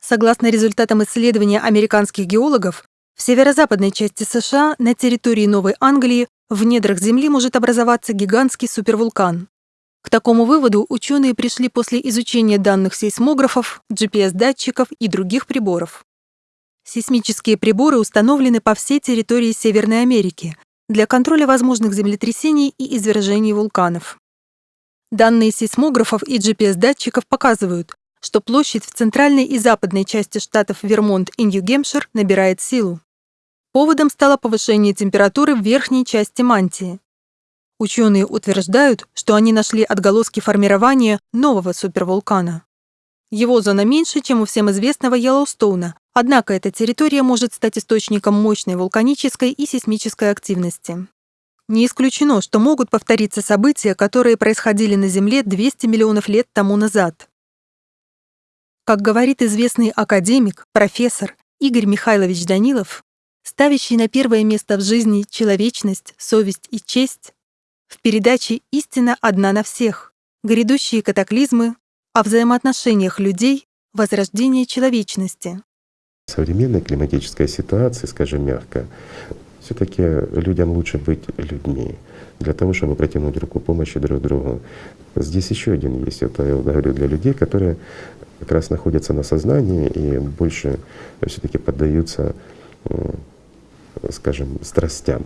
Согласно результатам исследования американских геологов, в северо-западной части США на территории Новой Англии в недрах Земли может образоваться гигантский супервулкан. К такому выводу ученые пришли после изучения данных сейсмографов, GPS-датчиков и других приборов. Сейсмические приборы установлены по всей территории Северной Америки для контроля возможных землетрясений и извержений вулканов. Данные сейсмографов и GPS-датчиков показывают, что площадь в центральной и западной части штатов Вермонт и Нью-Гемпшир набирает силу. Поводом стало повышение температуры в верхней части мантии. Ученые утверждают, что они нашли отголоски формирования нового супервулкана. Его зона меньше, чем у всем известного Йеллоустоуна, однако эта территория может стать источником мощной вулканической и сейсмической активности. Не исключено, что могут повториться события, которые происходили на Земле 200 миллионов лет тому назад. Как говорит известный академик, профессор Игорь Михайлович Данилов, ставящий на первое место в жизни человечность, совесть и честь, в передаче «Истина одна на всех», грядущие катаклизмы, о взаимоотношениях людей, возрождение человечности. Современная климатическая ситуация, скажем мягко, все таки людям лучше быть людьми для того, чтобы протянуть руку помощи друг другу. Здесь еще один есть, это я говорю для людей, которые как раз находятся на сознании и больше все таки поддаются, скажем, страстям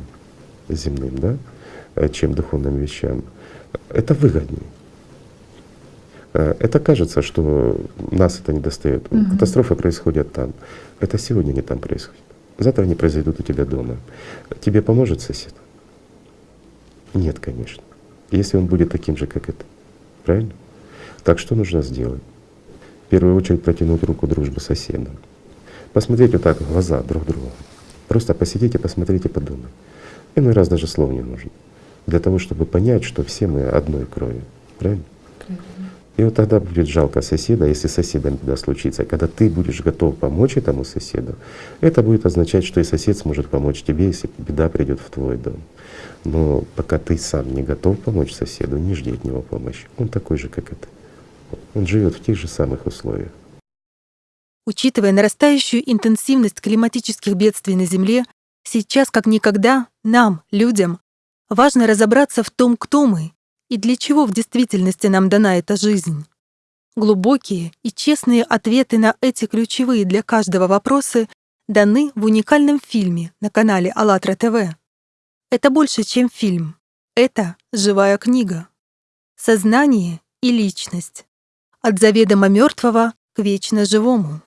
земным, да? Чем духовным вещам, это выгоднее. Э, это кажется, что нас это не достает. Угу. Катастрофы происходят там. Это сегодня не там происходит. Завтра они произойдут у тебя дома. Тебе поможет сосед? Нет, конечно. Если он будет таким же, как это. Правильно? Так что нужно сделать? В первую очередь протянуть руку дружбы соседам. Посмотреть вот так в глаза друг другу. Просто посидите, посмотрите, подумайте. Иной раз даже слов не нужно для того, чтобы понять, что все мы одной крови. Правильно? И вот тогда будет жалко соседа, если с соседом беда случится. Когда ты будешь готов помочь этому соседу, это будет означать, что и сосед сможет помочь тебе, если беда придет в твой дом. Но пока ты сам не готов помочь соседу, не жди от него помощи. Он такой же, как это. Он живет в тех же самых условиях. Учитывая нарастающую интенсивность климатических бедствий на Земле, сейчас как никогда нам, людям, Важно разобраться в том, кто мы и для чего в действительности нам дана эта жизнь. Глубокие и честные ответы на эти ключевые для каждого вопросы даны в уникальном фильме на канале АЛЛАТРА ТВ. Это больше, чем фильм. Это живая книга. Сознание и личность. От заведомо мертвого к вечно живому.